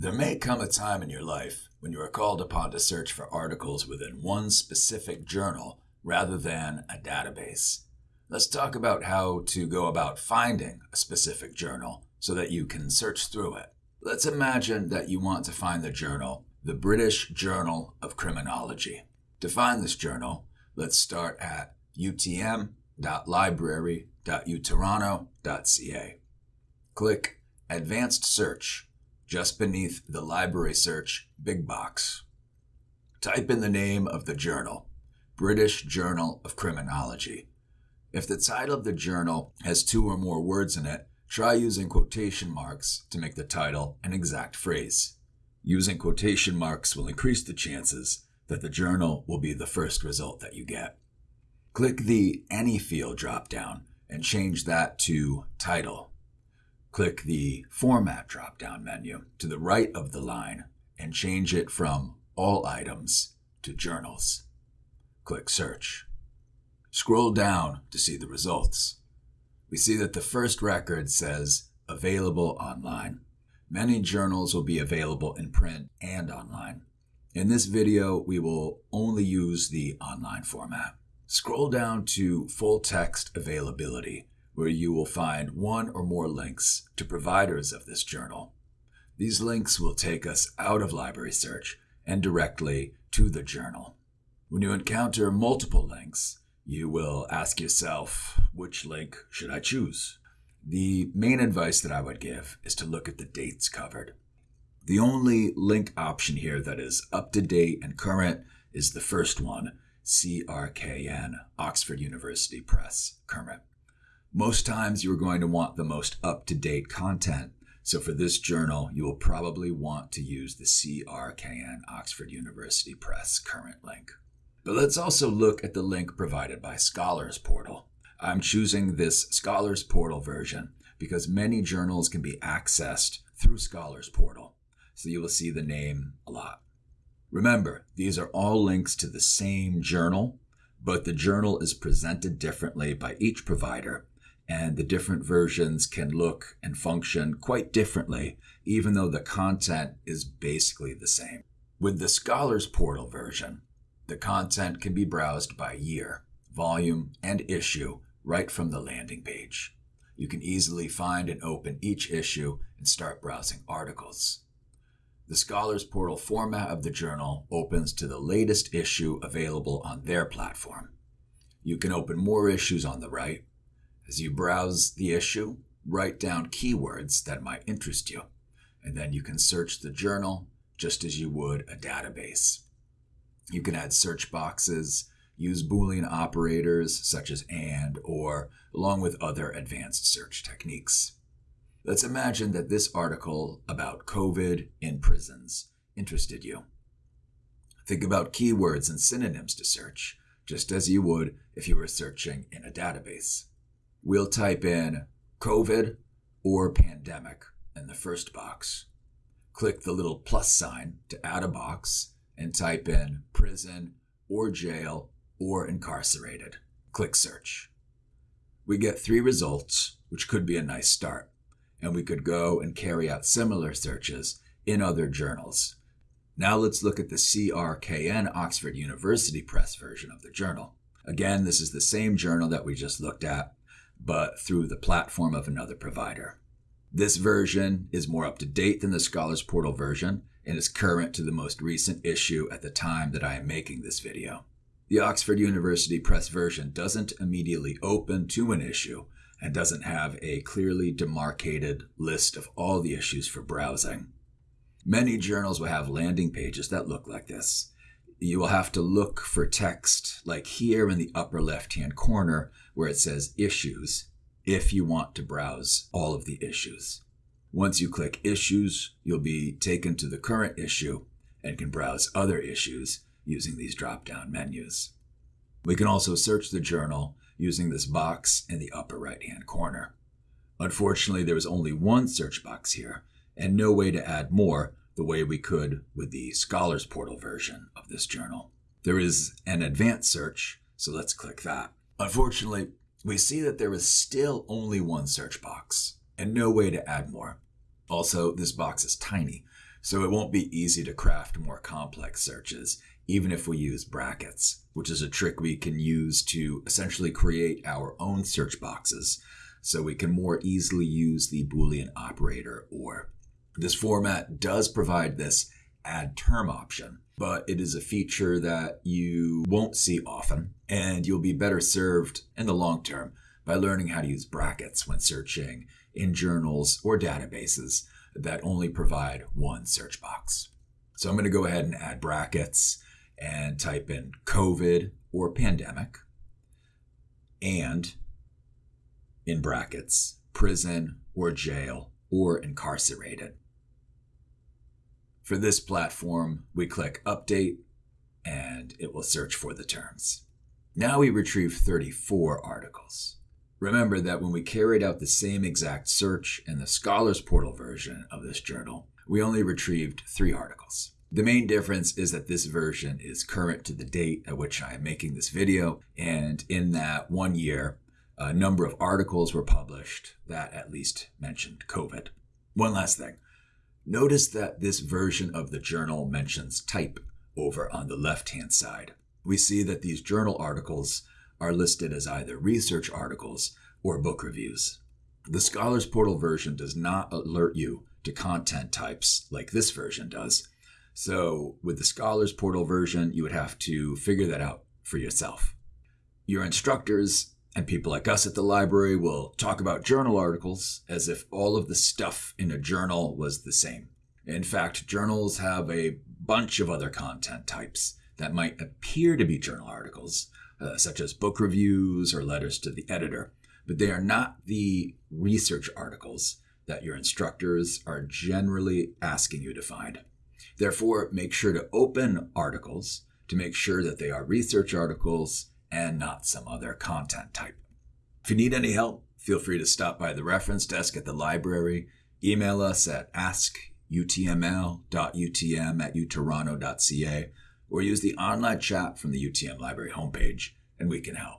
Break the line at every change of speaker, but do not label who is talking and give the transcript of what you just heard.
There may come a time in your life when you are called upon to search for articles within one specific journal rather than a database. Let's talk about how to go about finding a specific journal so that you can search through it. Let's imagine that you want to find the journal, the British Journal of Criminology. To find this journal, let's start at utm.library.utoronto.ca. Click Advanced Search just beneath the library search big box. Type in the name of the journal, British Journal of Criminology. If the title of the journal has two or more words in it, try using quotation marks to make the title an exact phrase. Using quotation marks will increase the chances that the journal will be the first result that you get. Click the Any field drop down and change that to Title. Click the Format drop-down menu to the right of the line and change it from All Items to Journals. Click Search. Scroll down to see the results. We see that the first record says Available Online. Many journals will be available in print and online. In this video, we will only use the online format. Scroll down to Full Text Availability where you will find one or more links to providers of this journal. These links will take us out of library search and directly to the journal. When you encounter multiple links, you will ask yourself, which link should I choose? The main advice that I would give is to look at the dates covered. The only link option here that is up to date and current is the first one, CRKN, Oxford University Press, current. Most times you're going to want the most up-to-date content. So for this journal, you will probably want to use the CRKN Oxford University Press current link. But let's also look at the link provided by Scholars Portal. I'm choosing this Scholars Portal version because many journals can be accessed through Scholars Portal. So you will see the name a lot. Remember, these are all links to the same journal, but the journal is presented differently by each provider and the different versions can look and function quite differently, even though the content is basically the same. With the Scholars Portal version, the content can be browsed by year, volume, and issue right from the landing page. You can easily find and open each issue and start browsing articles. The Scholars Portal format of the journal opens to the latest issue available on their platform. You can open more issues on the right as you browse the issue, write down keywords that might interest you, and then you can search the journal just as you would a database. You can add search boxes, use Boolean operators such as AND or along with other advanced search techniques. Let's imagine that this article about COVID in prisons interested you. Think about keywords and synonyms to search, just as you would if you were searching in a database we'll type in COVID or pandemic in the first box. Click the little plus sign to add a box and type in prison or jail or incarcerated. Click search. We get three results, which could be a nice start, and we could go and carry out similar searches in other journals. Now let's look at the CRKN Oxford University Press version of the journal. Again, this is the same journal that we just looked at, but through the platform of another provider. This version is more up to date than the Scholars Portal version and is current to the most recent issue at the time that I am making this video. The Oxford University Press version doesn't immediately open to an issue and doesn't have a clearly demarcated list of all the issues for browsing. Many journals will have landing pages that look like this. You will have to look for text like here in the upper left hand corner where it says Issues if you want to browse all of the issues. Once you click Issues, you'll be taken to the current issue and can browse other issues using these drop-down menus. We can also search the journal using this box in the upper right-hand corner. Unfortunately, there is only one search box here and no way to add more the way we could with the Scholars Portal version of this journal. There is an advanced search, so let's click that. Unfortunately, we see that there is still only one search box and no way to add more. Also, this box is tiny, So it won't be easy to craft more complex searches, even if we use brackets, which is a trick we can use to essentially create our own search boxes so we can more easily use the Boolean operator or. This format does provide this add term option, but it is a feature that you won't see often, and you'll be better served in the long term by learning how to use brackets when searching in journals or databases that only provide one search box. So I'm going to go ahead and add brackets and type in COVID or pandemic and in brackets prison or jail or incarcerated. For this platform, we click Update and it will search for the terms. Now we retrieve 34 articles. Remember that when we carried out the same exact search in the Scholars Portal version of this journal, we only retrieved three articles. The main difference is that this version is current to the date at which I am making this video, and in that one year, a number of articles were published that at least mentioned COVID. One last thing Notice that this version of the journal mentions type over on the left hand side. We see that these journal articles are listed as either research articles or book reviews. The Scholars Portal version does not alert you to content types like this version does. So, with the Scholars Portal version, you would have to figure that out for yourself. Your instructors and people like us at the library will talk about journal articles as if all of the stuff in a journal was the same. In fact, journals have a bunch of other content types that might appear to be journal articles, uh, such as book reviews or letters to the editor, but they are not the research articles that your instructors are generally asking you to find. Therefore, make sure to open articles to make sure that they are research articles and not some other content type. If you need any help, feel free to stop by the reference desk at the library, email us at askutml.utm at utoronto.ca, or use the online chat from the UTM library homepage, and we can help.